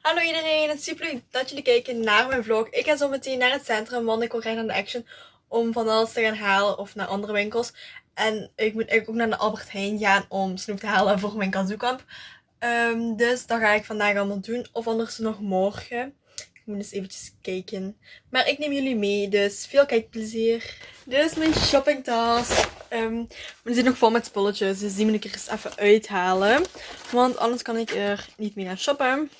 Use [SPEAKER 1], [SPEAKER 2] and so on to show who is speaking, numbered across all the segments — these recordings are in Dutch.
[SPEAKER 1] Hallo iedereen, het is super leuk dat jullie kijken naar mijn vlog. Ik ga zo meteen naar het centrum, want ik wil graag naar de Action om van alles te gaan halen of naar andere winkels. En ik moet ook naar de Albert Heijn gaan om snoep te halen voor mijn kazookamp. Um, dus dat ga ik vandaag allemaal doen, of anders nog morgen. Ik moet eens eventjes kijken. Maar ik neem jullie mee, dus veel kijkplezier. Dit is mijn shoppingtas. Um, we zit nog vol met spulletjes, dus die moet ik er eens even uithalen. Want anders kan ik er niet meer gaan shoppen.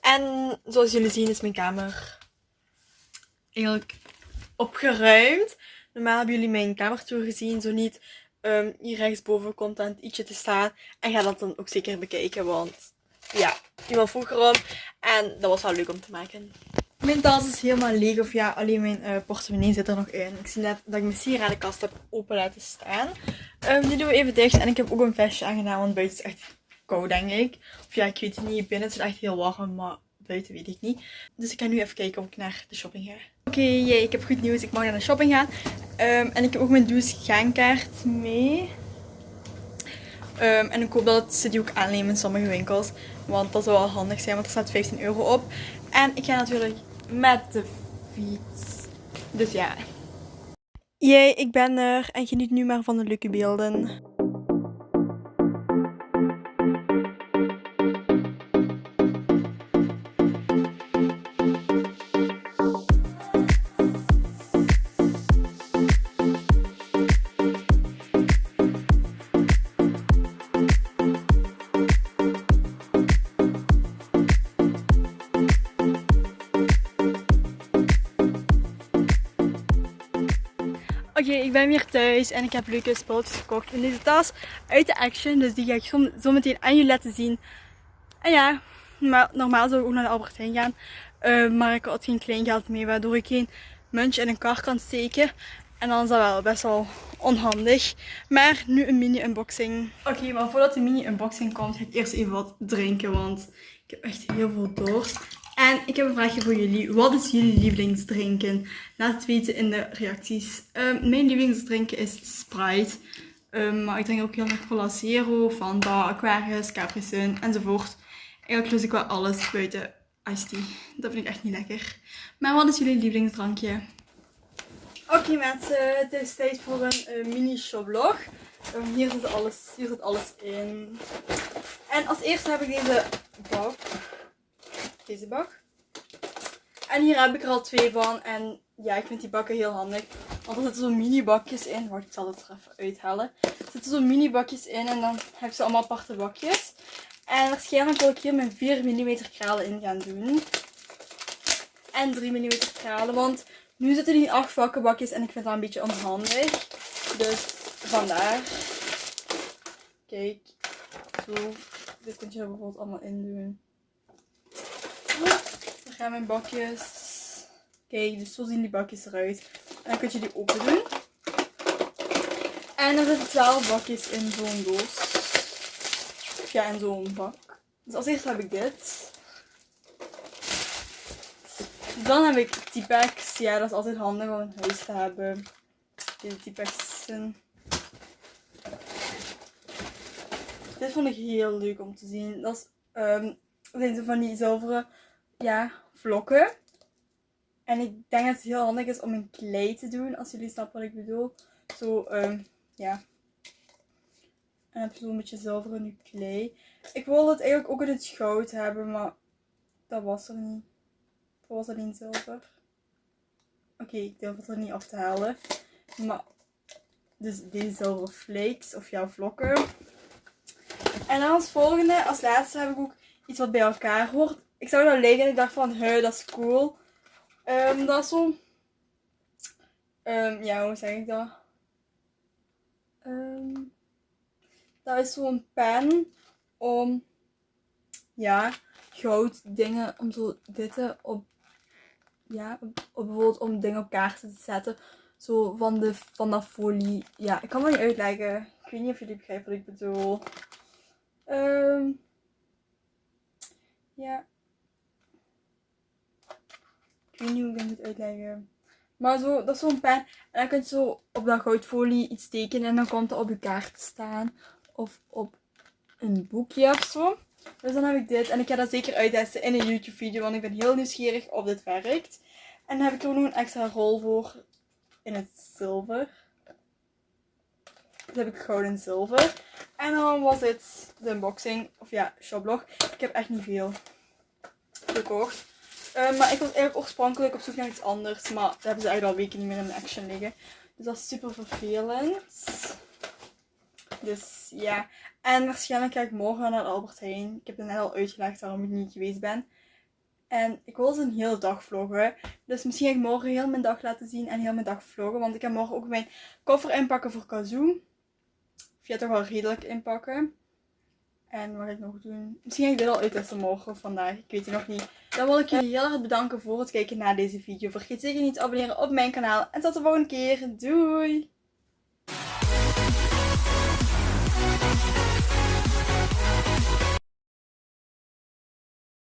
[SPEAKER 1] En zoals jullie zien is mijn kamer eigenlijk opgeruimd. Normaal hebben jullie mijn kamertour gezien. Zo niet um, hier rechtsboven komt dan ietsje te staan. En ga dat dan ook zeker bekijken. Want ja, iemand vroeg erom. En dat was wel leuk om te maken. Mijn tas is helemaal leeg. Of ja, alleen mijn uh, portemonnee zit er nog in. Ik zie net dat ik mijn sieradenkast heb open laten staan. Die doen we even dicht. En ik heb ook een vestje aangedaan. Want buiten is echt koud, denk ik. Of ja, ik weet het niet. Binnen is het echt heel warm, maar buiten weet ik niet. Dus ik ga nu even kijken of ik naar de shopping ga. Oké, okay, ik heb goed nieuws. Ik mag naar de shopping gaan. Um, en ik heb ook mijn douche gaankaart mee. Um, en ik hoop dat ze die ook aannemen in sommige winkels. Want dat zou wel handig zijn, want er staat 15 euro op. En ik ga natuurlijk met de fiets. Dus ja. Jee, ik ben er en geniet nu maar van de leuke beelden. Oké, ik ben weer thuis en ik heb leuke spulletjes gekocht in deze tas uit de Action. Dus die ga ik zo, meteen aan jullie laten zien. En ja, normaal zou ik ook naar de Albert Heijn gaan. Uh, maar ik had geen kleingeld mee, waardoor ik geen muntje in een kar kan steken. En dan is dat wel best wel onhandig. Maar nu een mini unboxing. Oké, maar voordat de mini unboxing komt, ga ik eerst even wat drinken. Want ik heb echt heel veel dorst. En ik heb een vraagje voor jullie. Wat is jullie lievelingsdrinken? Laat het weten in de reacties. Um, mijn lievelingsdrinken is Sprite. Um, maar ik drink ook heel erg Cola Zero, Fanta, Aquarius, Capri Sun enzovoort. Eigenlijk lust ik wel alles buiten iced tea. Dat vind ik echt niet lekker. Maar wat is jullie lievelingsdrankje? Oké mensen, het is tijd voor een uh, mini shoplog. Um, hier, zit alles, hier zit alles in. En als eerste heb ik deze bak deze bak. En hier heb ik er al twee van. En ja, ik vind die bakken heel handig. Want er zitten zo'n mini bakjes in. Wacht, ik zal het er even uithalen. Er zitten zo'n mini bakjes in. En dan heb je ze allemaal aparte bakjes. En waarschijnlijk wil ik hier mijn 4 mm kralen in gaan doen. En 3 mm kralen. Want nu zitten die in 8 vakkenbakjes. En ik vind dat een beetje onhandig. Dus vandaar. Kijk. Zo. Dit kun je er bijvoorbeeld allemaal in doen. Gaan mijn bakjes. Kijk, dus zo zien die bakjes eruit. En dan kun je die open doen. En er zitten 12 bakjes in zo'n doos. Ja, in zo'n bak. Dus als eerste heb ik dit. Dan heb ik T-packs. Ja, dat is altijd handig om in huis te hebben. Deze T-packs. Dit vond ik heel leuk om te zien. Dat is, um, zijn ze van die zilveren ja, vlokken. En ik denk dat het heel handig is om een klei te doen, als jullie snappen wat ik bedoel. Zo, um, ja. En heb zo'n beetje zilveren nu klei. Ik wilde het eigenlijk ook in het goud hebben, maar dat was er niet. Dat was alleen zilver. Oké, ik durf het er niet af te halen. Maar, dus deze zilveren flakes, of jouw vlokken. En dan als volgende, als laatste heb ik ook iets wat bij elkaar hoort ik zag dat liggen en ik dacht van, he, dat is cool. Um, dat is zo... Um, ja, hoe zeg ik dat? Um, dat is zo'n pen om, ja, goud dingen, om zo dit op, ja, bijvoorbeeld om dingen op kaarten te zetten. Zo van, de, van dat folie. Ja, ik kan het niet uitleggen. Ik weet niet of jullie begrijpen wat ik bedoel. Ja. Ik weet niet hoe ik dat moet uitleggen. Maar zo, dat is zo'n pen. En dan kun je zo op dat goudfolie iets tekenen. En dan komt het op je kaart staan. Of op een boekje of zo. Dus dan heb ik dit. En ik ga dat zeker uittesten in een YouTube video. Want ik ben heel nieuwsgierig of dit werkt. En dan heb ik er nog een extra rol voor in het zilver. Dat heb ik goud en zilver. En dan was dit de unboxing. Of ja, shoplog. Ik heb echt niet veel gekocht. Uh, maar ik was eigenlijk oorspronkelijk op zoek naar iets anders. Maar daar hebben ze eigenlijk al weken niet meer in de action liggen. Dus dat is super vervelend. Dus ja. En waarschijnlijk ga ik morgen naar Albert Heijn. Ik heb het net al uitgelegd waarom ik niet geweest ben. En ik wil ze een hele dag vloggen. Dus misschien ga ik morgen heel mijn dag laten zien en heel mijn dag vloggen. Want ik ga morgen ook mijn koffer inpakken voor Kazoo. Of toch wel redelijk inpakken. En wat ga ik nog doen? Misschien ga ik dit al uittesten morgen of vandaag. Ik weet het nog niet. Dan wil ik jullie heel erg bedanken voor het kijken naar deze video. Vergeet zeker niet te abonneren op mijn kanaal. En tot de volgende keer. Doei!